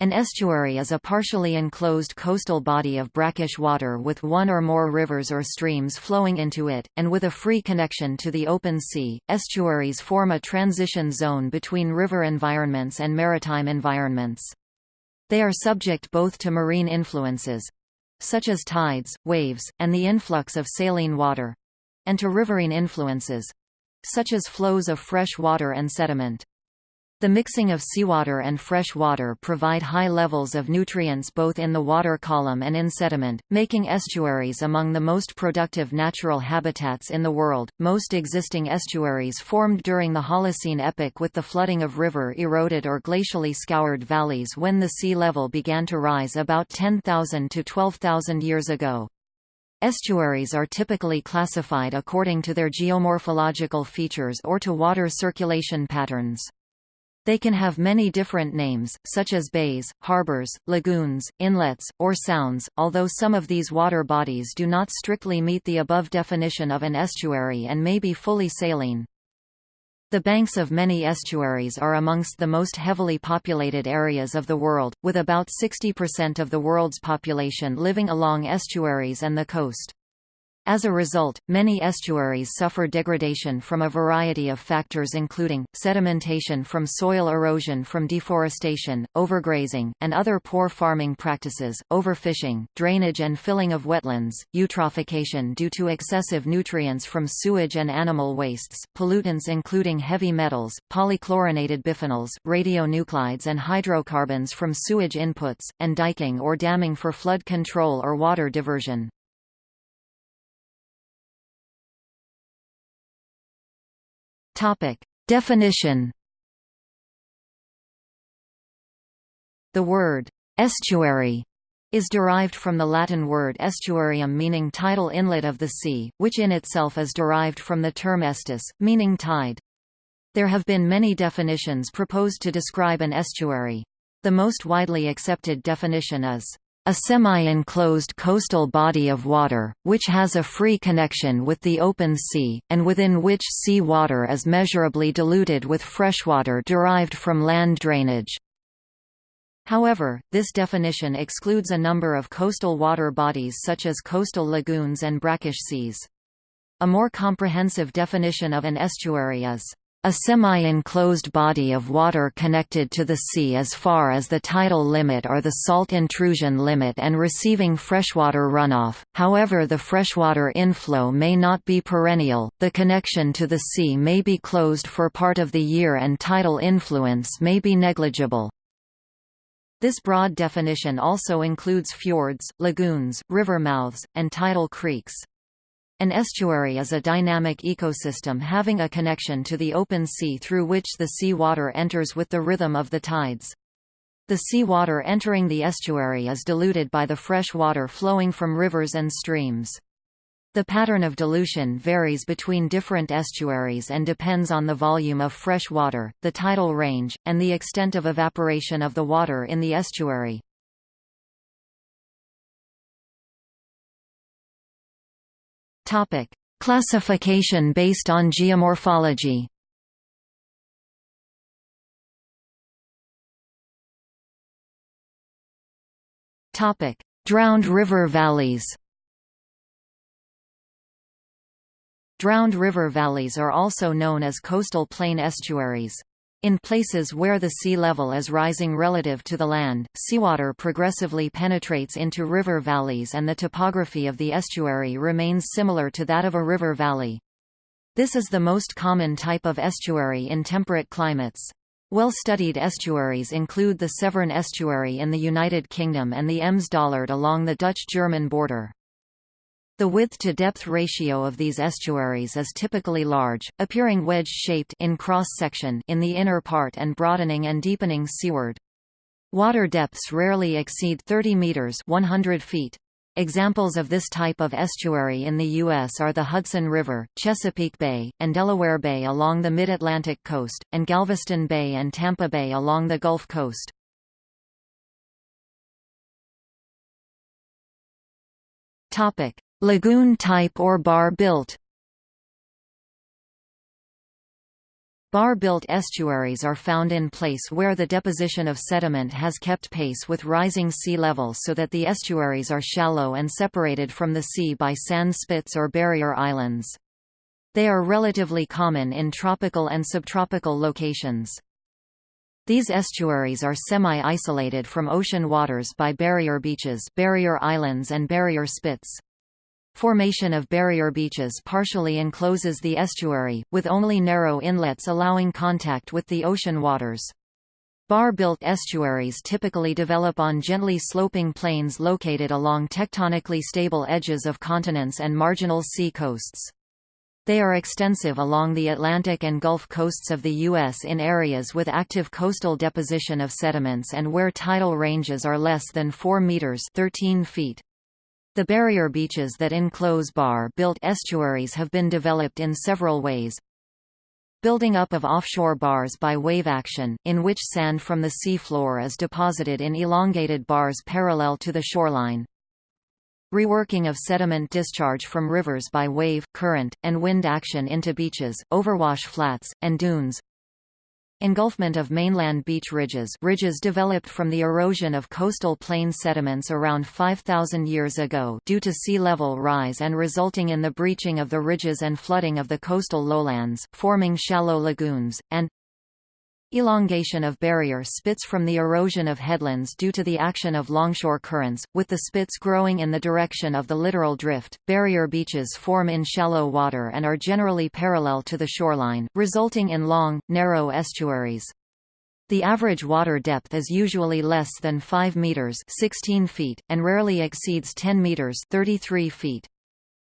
An estuary is a partially enclosed coastal body of brackish water with one or more rivers or streams flowing into it, and with a free connection to the open sea. Estuaries form a transition zone between river environments and maritime environments. They are subject both to marine influences such as tides, waves, and the influx of saline water and to riverine influences such as flows of fresh water and sediment. The mixing of seawater and fresh water provide high levels of nutrients both in the water column and in sediment, making estuaries among the most productive natural habitats in the world. Most existing estuaries formed during the Holocene epoch with the flooding of river eroded or glacially scoured valleys when the sea level began to rise about 10,000 to 12,000 years ago. Estuaries are typically classified according to their geomorphological features or to water circulation patterns. They can have many different names, such as bays, harbors, lagoons, inlets, or sounds, although some of these water bodies do not strictly meet the above definition of an estuary and may be fully saline. The banks of many estuaries are amongst the most heavily populated areas of the world, with about 60% of the world's population living along estuaries and the coast. As a result, many estuaries suffer degradation from a variety of factors including, sedimentation from soil erosion from deforestation, overgrazing, and other poor farming practices, overfishing, drainage and filling of wetlands, eutrophication due to excessive nutrients from sewage and animal wastes, pollutants including heavy metals, polychlorinated biphenyls, radionuclides and hydrocarbons from sewage inputs, and diking or damming for flood control or water diversion. Topic. Definition The word «estuary» is derived from the Latin word aestuarium meaning tidal inlet of the sea, which in itself is derived from the term aestus, meaning tide. There have been many definitions proposed to describe an estuary. The most widely accepted definition is a semi-enclosed coastal body of water, which has a free connection with the open sea, and within which sea water is measurably diluted with freshwater derived from land drainage. However, this definition excludes a number of coastal water bodies such as coastal lagoons and brackish seas. A more comprehensive definition of an estuary is a semi-enclosed body of water connected to the sea as far as the tidal limit or the salt intrusion limit and receiving freshwater runoff, however the freshwater inflow may not be perennial, the connection to the sea may be closed for part of the year and tidal influence may be negligible. This broad definition also includes fjords, lagoons, river mouths, and tidal creeks. An estuary is a dynamic ecosystem having a connection to the open sea through which the sea water enters with the rhythm of the tides. The sea water entering the estuary is diluted by the fresh water flowing from rivers and streams. The pattern of dilution varies between different estuaries and depends on the volume of fresh water, the tidal range, and the extent of evaporation of the water in the estuary. Topic: Classification based on geomorphology. Topic: Drowned river valleys. Drowned river valleys are also known as coastal plain estuaries. In places where the sea level is rising relative to the land, seawater progressively penetrates into river valleys and the topography of the estuary remains similar to that of a river valley. This is the most common type of estuary in temperate climates. Well-studied estuaries include the Severn Estuary in the United Kingdom and the Ems-Dollard along the Dutch-German border. The width-to-depth ratio of these estuaries is typically large, appearing wedge-shaped in cross-section in the inner part and broadening and deepening seaward. Water depths rarely exceed 30 meters 100 feet. Examples of this type of estuary in the U.S. are the Hudson River, Chesapeake Bay, and Delaware Bay along the mid-Atlantic coast, and Galveston Bay and Tampa Bay along the Gulf Coast. Topic: Lagoon type or bar built Bar-built estuaries are found in place where the deposition of sediment has kept pace with rising sea level so that the estuaries are shallow and separated from the sea by sand spits or barrier islands. They are relatively common in tropical and subtropical locations. These estuaries are semi-isolated from ocean waters by barrier beaches barrier islands and barrier spits. Formation of barrier beaches partially encloses the estuary, with only narrow inlets allowing contact with the ocean waters. Bar-built estuaries typically develop on gently sloping plains located along tectonically stable edges of continents and marginal sea coasts. They are extensive along the Atlantic and Gulf coasts of the U.S. in areas with active coastal deposition of sediments and where tidal ranges are less than 4 meters 13 feet. The barrier beaches that enclose bar-built estuaries have been developed in several ways. Building up of offshore bars by wave action, in which sand from the seafloor is deposited in elongated bars parallel to the shoreline. Reworking of sediment discharge from rivers by wave, current, and wind action into beaches, overwash flats, and dunes. Engulfment of mainland beach ridges ridges developed from the erosion of coastal plain sediments around 5,000 years ago due to sea level rise and resulting in the breaching of the ridges and flooding of the coastal lowlands, forming shallow lagoons, and Elongation of barrier spits from the erosion of headlands due to the action of longshore currents, with the spits growing in the direction of the littoral drift. Barrier beaches form in shallow water and are generally parallel to the shoreline, resulting in long, narrow estuaries. The average water depth is usually less than 5 meters (16 feet) and rarely exceeds 10 meters (33 feet).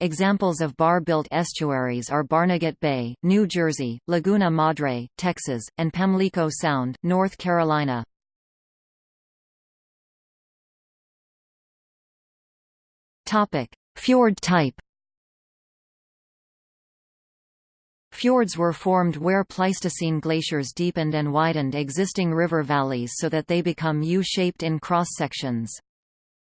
Examples of bar-built estuaries are Barnegat Bay, New Jersey, Laguna Madre, Texas, and Pamlico Sound, North Carolina. Topic: Fjord type. Fjords were formed where Pleistocene glaciers deepened and widened existing river valleys so that they become U-shaped in cross-sections.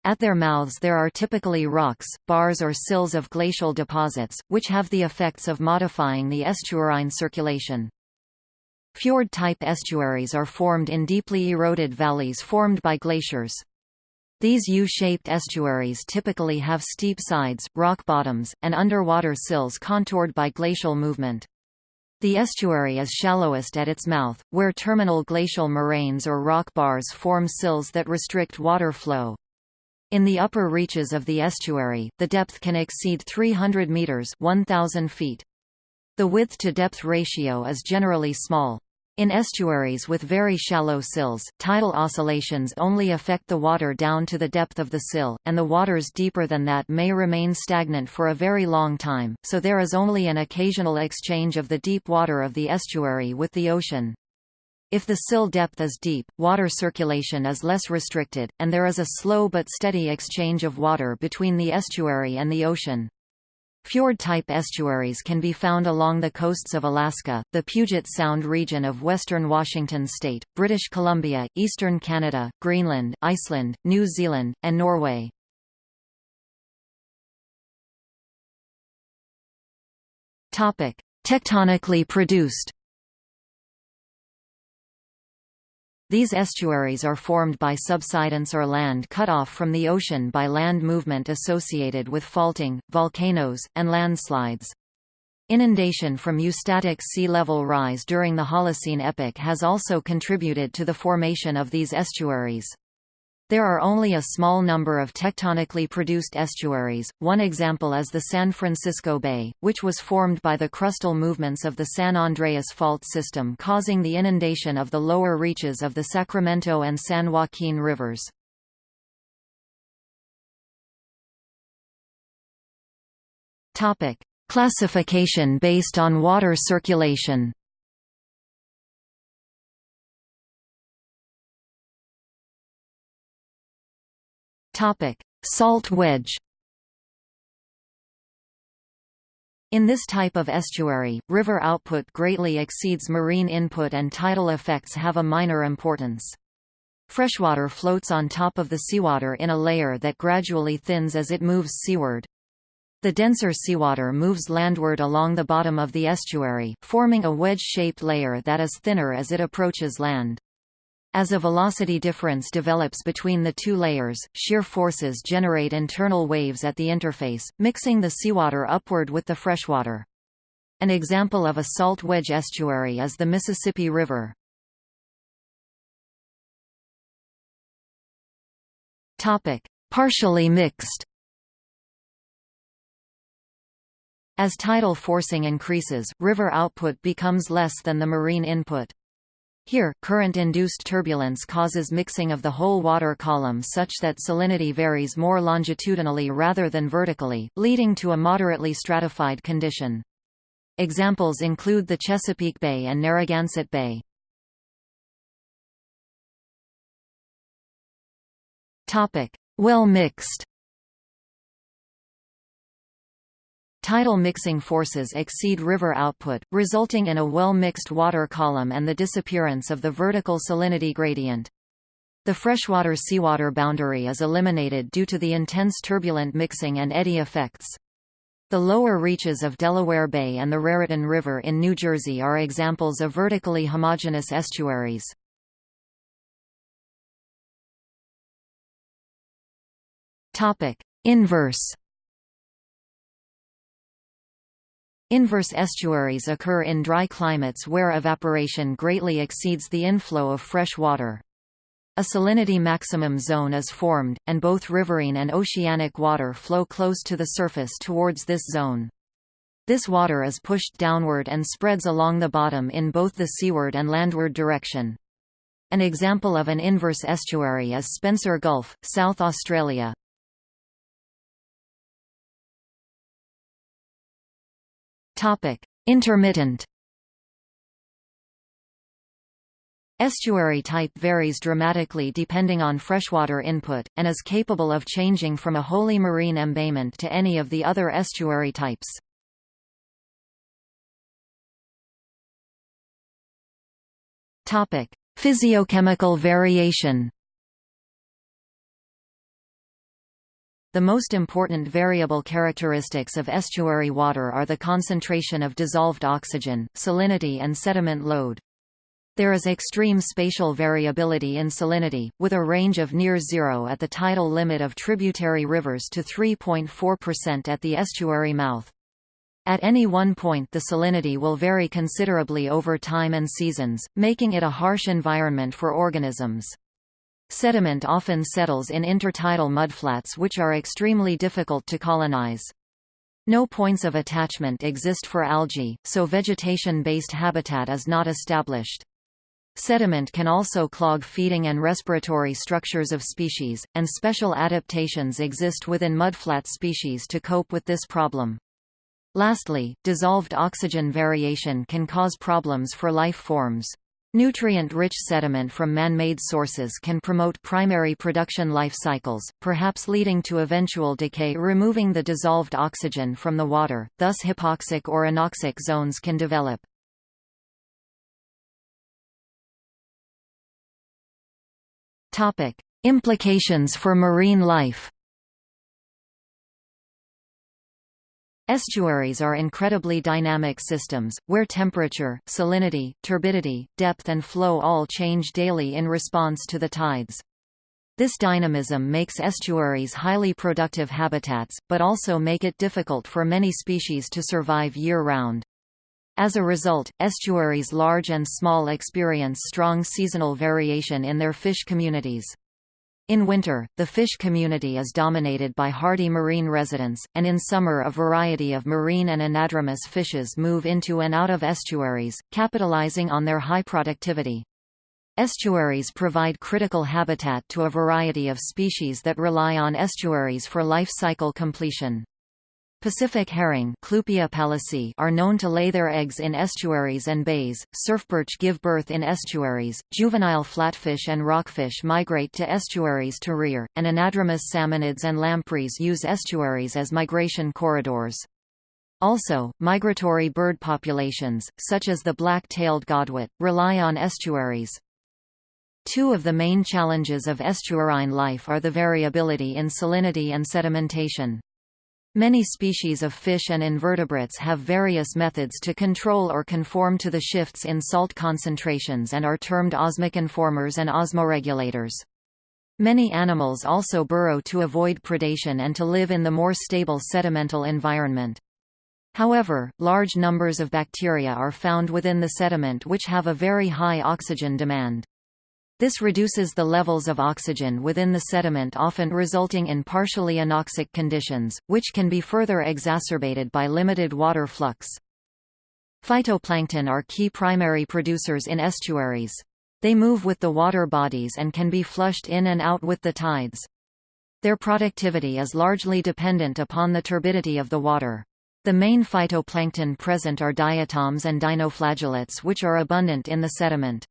At their mouths there are typically rocks, bars or sills of glacial deposits, which have the effects of modifying the estuarine circulation. Fjord-type estuaries are formed in deeply eroded valleys formed by glaciers. These U-shaped estuaries typically have steep sides, rock bottoms, and underwater sills contoured by glacial movement. The estuary is shallowest at its mouth, where terminal glacial moraines or rock bars form sills that restrict water flow. In the upper reaches of the estuary, the depth can exceed 300 meters 1000 feet. The width-to-depth ratio is generally small. In estuaries with very shallow sills, tidal oscillations only affect the water down to the depth of the sill, and the waters deeper than that may remain stagnant for a very long time, so there is only an occasional exchange of the deep water of the estuary with the ocean. If the sill depth is deep, water circulation is less restricted, and there is a slow but steady exchange of water between the estuary and the ocean. Fjord-type estuaries can be found along the coasts of Alaska, the Puget Sound region of western Washington state, British Columbia, eastern Canada, Greenland, Iceland, New Zealand, and Norway. Tectonically produced These estuaries are formed by subsidence or land cut off from the ocean by land movement associated with faulting, volcanoes, and landslides. Inundation from eustatic sea level rise during the Holocene epoch has also contributed to the formation of these estuaries. There are only a small number of tectonically produced estuaries, one example is the San Francisco Bay, which was formed by the crustal movements of the San Andreas Fault system causing the inundation of the lower reaches of the Sacramento and San Joaquin rivers. Classification based on water circulation Topic: Salt wedge. In this type of estuary, river output greatly exceeds marine input and tidal effects have a minor importance. Freshwater floats on top of the seawater in a layer that gradually thins as it moves seaward. The denser seawater moves landward along the bottom of the estuary, forming a wedge-shaped layer that is thinner as it approaches land. As a velocity difference develops between the two layers, shear forces generate internal waves at the interface, mixing the seawater upward with the freshwater. An example of a salt wedge estuary is the Mississippi River. Partially mixed As tidal forcing increases, river output becomes less than the marine input. Here, current-induced turbulence causes mixing of the whole water column such that salinity varies more longitudinally rather than vertically, leading to a moderately stratified condition. Examples include the Chesapeake Bay and Narragansett Bay. Well mixed Tidal mixing forces exceed river output, resulting in a well-mixed water column and the disappearance of the vertical salinity gradient. The freshwater-seawater boundary is eliminated due to the intense turbulent mixing and eddy effects. The lower reaches of Delaware Bay and the Raritan River in New Jersey are examples of vertically homogeneous estuaries. Inverse Inverse estuaries occur in dry climates where evaporation greatly exceeds the inflow of fresh water. A salinity maximum zone is formed, and both riverine and oceanic water flow close to the surface towards this zone. This water is pushed downward and spreads along the bottom in both the seaward and landward direction. An example of an inverse estuary is Spencer Gulf, South Australia. Topic: Intermittent. Estuary type varies dramatically depending on freshwater input, and is capable of changing from a wholly marine embayment to any of the other estuary types. Physiochemical variation The most important variable characteristics of estuary water are the concentration of dissolved oxygen, salinity and sediment load. There is extreme spatial variability in salinity, with a range of near zero at the tidal limit of tributary rivers to 3.4% at the estuary mouth. At any one point the salinity will vary considerably over time and seasons, making it a harsh environment for organisms. Sediment often settles in intertidal mudflats which are extremely difficult to colonize. No points of attachment exist for algae, so vegetation-based habitat is not established. Sediment can also clog feeding and respiratory structures of species, and special adaptations exist within mudflat species to cope with this problem. Lastly, dissolved oxygen variation can cause problems for life forms. Nutrient-rich sediment from man-made sources can promote primary production life cycles, perhaps leading to eventual decay removing the dissolved oxygen from the water, thus hypoxic or anoxic zones can develop. Implications for marine life Estuaries are incredibly dynamic systems, where temperature, salinity, turbidity, depth and flow all change daily in response to the tides. This dynamism makes estuaries highly productive habitats, but also make it difficult for many species to survive year-round. As a result, estuaries large and small experience strong seasonal variation in their fish communities. In winter, the fish community is dominated by hardy marine residents, and in summer a variety of marine and anadromous fishes move into and out of estuaries, capitalizing on their high productivity. Estuaries provide critical habitat to a variety of species that rely on estuaries for life cycle completion. Pacific herring are known to lay their eggs in estuaries and bays, surfperch give birth in estuaries, juvenile flatfish and rockfish migrate to estuaries to rear, and anadromous salmonids and lampreys use estuaries as migration corridors. Also, migratory bird populations, such as the black-tailed godwit, rely on estuaries. Two of the main challenges of estuarine life are the variability in salinity and sedimentation. Many species of fish and invertebrates have various methods to control or conform to the shifts in salt concentrations and are termed osmoconformers and osmoregulators. Many animals also burrow to avoid predation and to live in the more stable sedimental environment. However, large numbers of bacteria are found within the sediment which have a very high oxygen demand. This reduces the levels of oxygen within the sediment often resulting in partially anoxic conditions, which can be further exacerbated by limited water flux. Phytoplankton are key primary producers in estuaries. They move with the water bodies and can be flushed in and out with the tides. Their productivity is largely dependent upon the turbidity of the water. The main phytoplankton present are diatoms and dinoflagellates which are abundant in the sediment.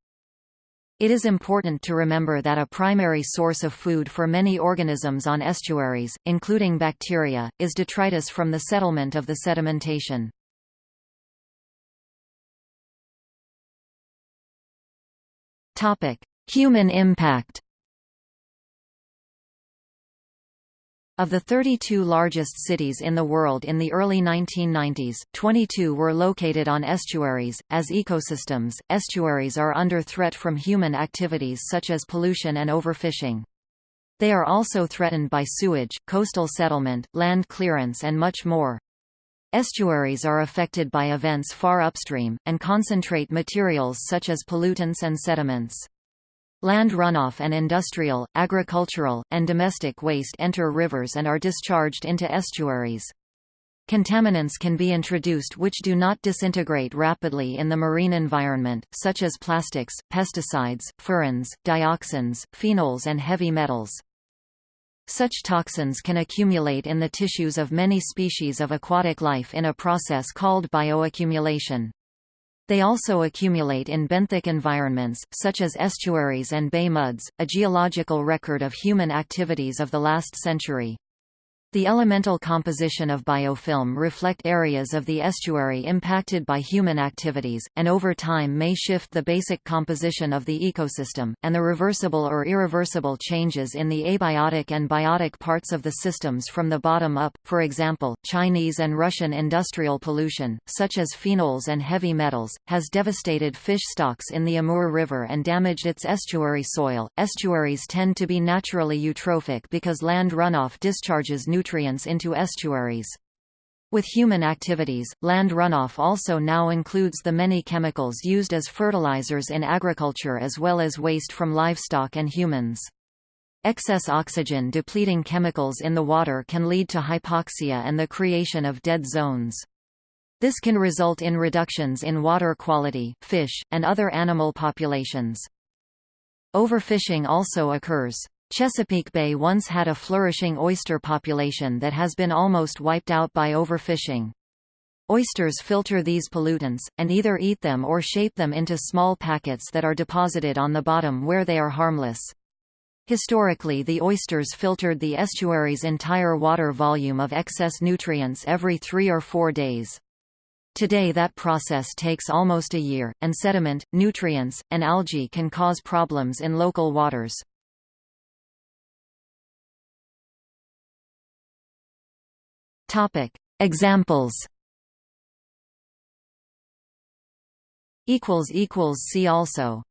It is important to remember that a primary source of food for many organisms on estuaries, including bacteria, is detritus from the settlement of the sedimentation. Human impact Of the 32 largest cities in the world in the early 1990s, 22 were located on estuaries. As ecosystems, estuaries are under threat from human activities such as pollution and overfishing. They are also threatened by sewage, coastal settlement, land clearance and much more. Estuaries are affected by events far upstream, and concentrate materials such as pollutants and sediments. Land runoff and industrial, agricultural, and domestic waste enter rivers and are discharged into estuaries. Contaminants can be introduced which do not disintegrate rapidly in the marine environment, such as plastics, pesticides, furans, dioxins, phenols and heavy metals. Such toxins can accumulate in the tissues of many species of aquatic life in a process called bioaccumulation. They also accumulate in benthic environments, such as estuaries and bay muds, a geological record of human activities of the last century. The elemental composition of biofilm reflect areas of the estuary impacted by human activities, and over time may shift the basic composition of the ecosystem, and the reversible or irreversible changes in the abiotic and biotic parts of the systems from the bottom up, for example, Chinese and Russian industrial pollution, such as phenols and heavy metals, has devastated fish stocks in the Amur River and damaged its estuary soil. Estuaries tend to be naturally eutrophic because land runoff discharges nutrients nutrients into estuaries. With human activities, land runoff also now includes the many chemicals used as fertilizers in agriculture as well as waste from livestock and humans. Excess oxygen depleting chemicals in the water can lead to hypoxia and the creation of dead zones. This can result in reductions in water quality, fish, and other animal populations. Overfishing also occurs. Chesapeake Bay once had a flourishing oyster population that has been almost wiped out by overfishing. Oysters filter these pollutants, and either eat them or shape them into small packets that are deposited on the bottom where they are harmless. Historically the oysters filtered the estuary's entire water volume of excess nutrients every three or four days. Today that process takes almost a year, and sediment, nutrients, and algae can cause problems in local waters. Topic: Examples. Equals equals see also.